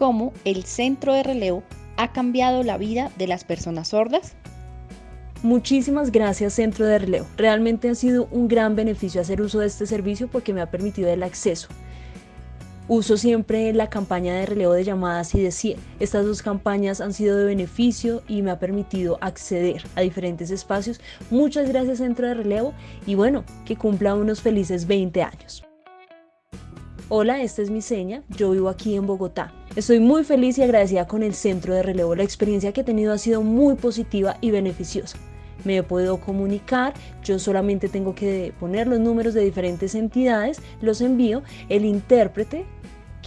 cómo el centro de relevo ha cambiado la vida de las personas sordas? Muchísimas gracias Centro de Relevo. Realmente ha sido un gran beneficio hacer uso de este servicio porque me ha permitido el acceso. Uso siempre la campaña de relevo de llamadas y de 100. Estas dos campañas han sido de beneficio y me ha permitido acceder a diferentes espacios. Muchas gracias Centro de Relevo y bueno, que cumpla unos felices 20 años. Hola, esta es mi seña, yo vivo aquí en Bogotá. Estoy muy feliz y agradecida con el Centro de Relevo. La experiencia que he tenido ha sido muy positiva y beneficiosa me puedo comunicar, yo solamente tengo que poner los números de diferentes entidades, los envío, el intérprete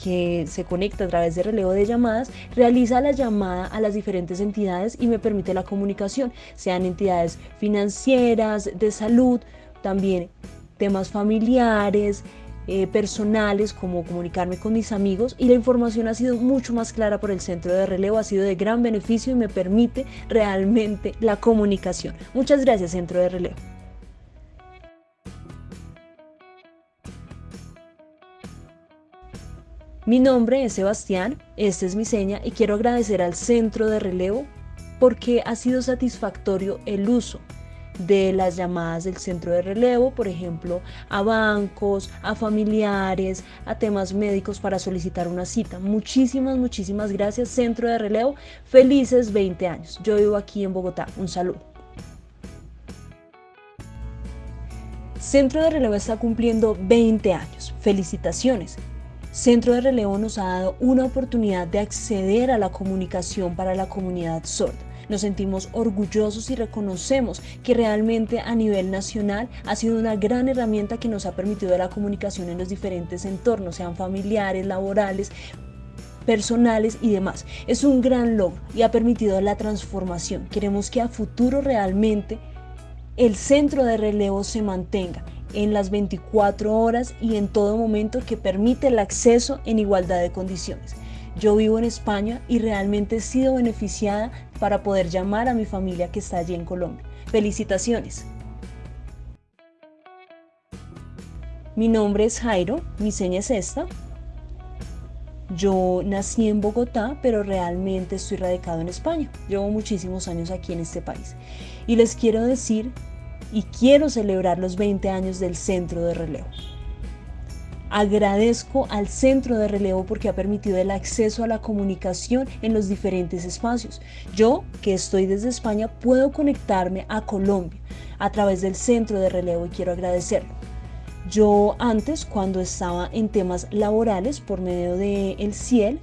que se conecta a través de relevo de llamadas, realiza la llamada a las diferentes entidades y me permite la comunicación, sean entidades financieras, de salud, también temas familiares, eh, personales como comunicarme con mis amigos y la información ha sido mucho más clara por el centro de relevo, ha sido de gran beneficio y me permite realmente la comunicación. Muchas gracias centro de relevo. Mi nombre es Sebastián, esta es mi seña y quiero agradecer al centro de relevo porque ha sido satisfactorio el uso de las llamadas del centro de relevo, por ejemplo, a bancos, a familiares, a temas médicos para solicitar una cita. Muchísimas, muchísimas gracias, centro de relevo. Felices 20 años. Yo vivo aquí en Bogotá. Un saludo. Centro de Relevo está cumpliendo 20 años. Felicitaciones. Centro de Relevo nos ha dado una oportunidad de acceder a la comunicación para la comunidad sorda nos sentimos orgullosos y reconocemos que realmente a nivel nacional ha sido una gran herramienta que nos ha permitido la comunicación en los diferentes entornos, sean familiares, laborales, personales y demás. Es un gran logro y ha permitido la transformación. Queremos que a futuro realmente el centro de relevo se mantenga en las 24 horas y en todo momento que permite el acceso en igualdad de condiciones. Yo vivo en España y realmente he sido beneficiada para poder llamar a mi familia que está allí en Colombia. Felicitaciones. Mi nombre es Jairo, mi seña es esta. Yo nací en Bogotá, pero realmente estoy radicado en España. Llevo muchísimos años aquí en este país. Y les quiero decir y quiero celebrar los 20 años del Centro de Relevo. Agradezco al centro de relevo porque ha permitido el acceso a la comunicación en los diferentes espacios. Yo, que estoy desde España, puedo conectarme a Colombia a través del centro de relevo y quiero agradecerlo. Yo antes, cuando estaba en temas laborales por medio de el CIEL,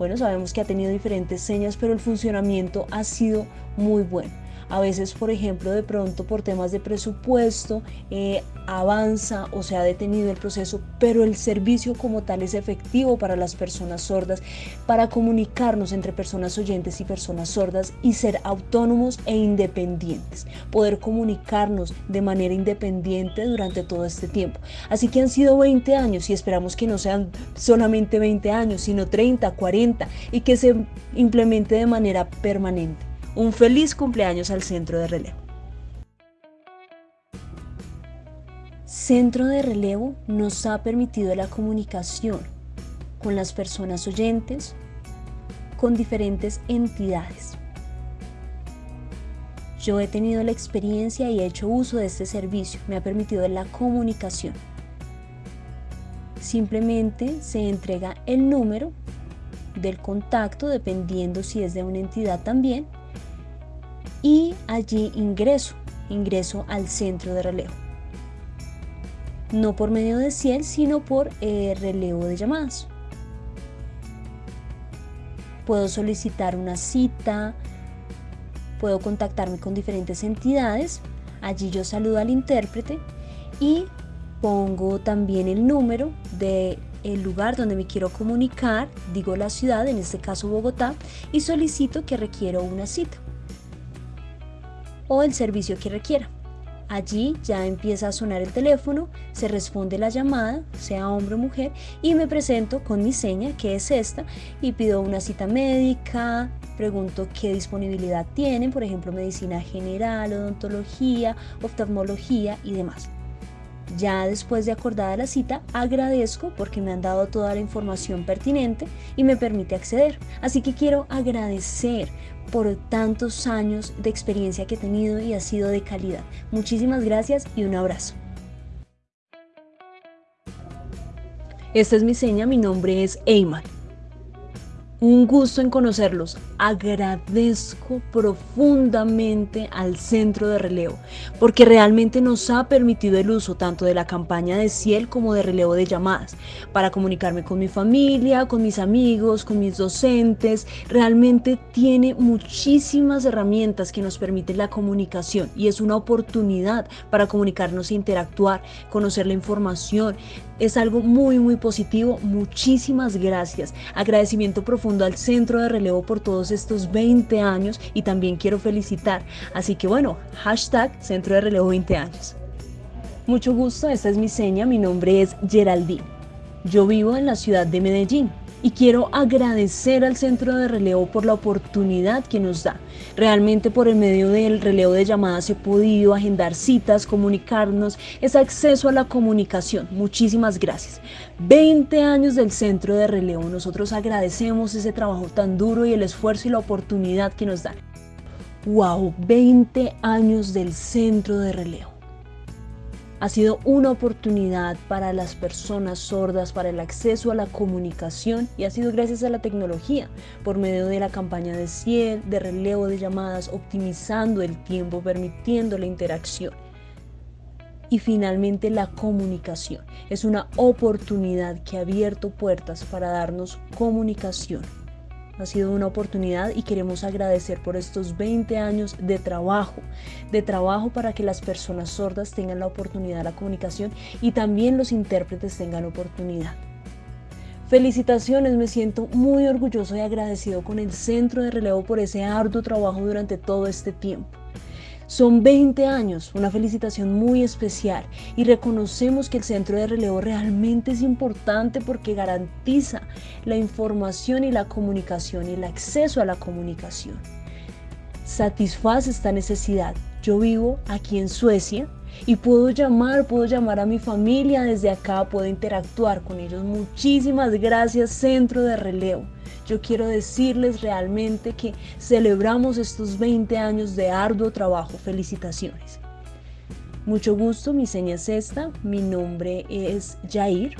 bueno, sabemos que ha tenido diferentes señas, pero el funcionamiento ha sido muy bueno. A veces, por ejemplo, de pronto por temas de presupuesto eh, avanza o se ha detenido el proceso, pero el servicio como tal es efectivo para las personas sordas, para comunicarnos entre personas oyentes y personas sordas y ser autónomos e independientes, poder comunicarnos de manera independiente durante todo este tiempo. Así que han sido 20 años y esperamos que no sean solamente 20 años, sino 30, 40 y que se implemente de manera permanente. Un feliz cumpleaños al Centro de Relevo. Centro de Relevo nos ha permitido la comunicación con las personas oyentes, con diferentes entidades. Yo he tenido la experiencia y he hecho uso de este servicio. Me ha permitido la comunicación. Simplemente se entrega el número del contacto dependiendo si es de una entidad también y allí ingreso, ingreso al centro de relevo. No por medio de Ciel, sino por eh, relevo de llamadas. Puedo solicitar una cita, puedo contactarme con diferentes entidades. Allí yo saludo al intérprete y pongo también el número de el lugar donde me quiero comunicar, digo la ciudad, en este caso Bogotá, y solicito que requiero una cita o el servicio que requiera. Allí ya empieza a sonar el teléfono, se responde la llamada, sea hombre o mujer, y me presento con mi seña, que es esta, y pido una cita médica, pregunto qué disponibilidad tienen, por ejemplo, medicina general, odontología, oftalmología y demás. Ya después de acordada la cita, agradezco porque me han dado toda la información pertinente y me permite acceder. Así que quiero agradecer por tantos años de experiencia que he tenido y ha sido de calidad. Muchísimas gracias y un abrazo. Esta es mi seña, mi nombre es Eyman. Un gusto en conocerlos. Agradezco profundamente al centro de relevo porque realmente nos ha permitido el uso tanto de la campaña de Ciel como de relevo de llamadas para comunicarme con mi familia, con mis amigos, con mis docentes. Realmente tiene muchísimas herramientas que nos permiten la comunicación y es una oportunidad para comunicarnos e interactuar, conocer la información. Es algo muy muy positivo. Muchísimas gracias. Agradecimiento profundo al Centro de Relevo por todos estos 20 años y también quiero felicitar. Así que bueno, hashtag Centro de Relevo 20 años. Mucho gusto, esta es mi seña, mi nombre es Geraldine. Yo vivo en la ciudad de Medellín y quiero agradecer al centro de relevo por la oportunidad que nos da. Realmente por el medio del relevo de llamadas he podido agendar citas, comunicarnos, es acceso a la comunicación. Muchísimas gracias. 20 años del centro de relevo. Nosotros agradecemos ese trabajo tan duro y el esfuerzo y la oportunidad que nos dan. ¡Wow! 20 años del centro de relevo ha sido una oportunidad para las personas sordas para el acceso a la comunicación y ha sido gracias a la tecnología por medio de la campaña de Ciel, de relevo de llamadas, optimizando el tiempo, permitiendo la interacción. Y finalmente la comunicación. Es una oportunidad que ha abierto puertas para darnos comunicación ha sido una oportunidad y queremos agradecer por estos 20 años de trabajo, de trabajo para que las personas sordas tengan la oportunidad de la comunicación y también los intérpretes tengan oportunidad. Felicitaciones, me siento muy orgulloso y agradecido con el Centro de Relevo por ese arduo trabajo durante todo este tiempo. Son 20 años, una felicitación muy especial y reconocemos que el centro de relevo realmente es importante porque garantiza la información y la comunicación y el acceso a la comunicación. Satisface esta necesidad. Yo vivo aquí en Suecia y puedo llamar, puedo llamar a mi familia desde acá, puedo interactuar con ellos. Muchísimas gracias Centro de Relevo. Yo quiero decirles realmente que celebramos estos 20 años de arduo trabajo. Felicitaciones. Mucho gusto, mi seña es esta, mi nombre es Jair.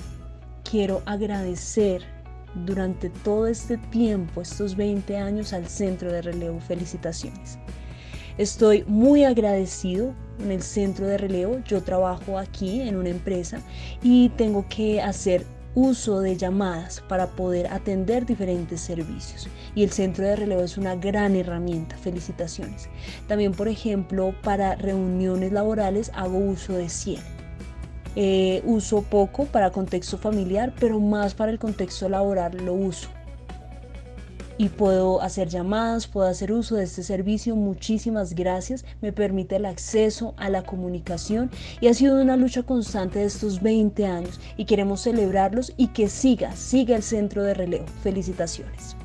Quiero agradecer durante todo este tiempo, estos 20 años al Centro de Relevo. Felicitaciones. Estoy muy agradecido en el centro de relevo. Yo trabajo aquí en una empresa y tengo que hacer uso de llamadas para poder atender diferentes servicios. Y el centro de relevo es una gran herramienta. Felicitaciones. También, por ejemplo, para reuniones laborales hago uso de Ciel. Eh, uso poco para contexto familiar, pero más para el contexto laboral lo uso y puedo hacer llamadas, puedo hacer uso de este servicio. Muchísimas gracias. Me permite el acceso a la comunicación y ha sido una lucha constante de estos 20 años y queremos celebrarlos y que siga, siga el centro de relevo. Felicitaciones.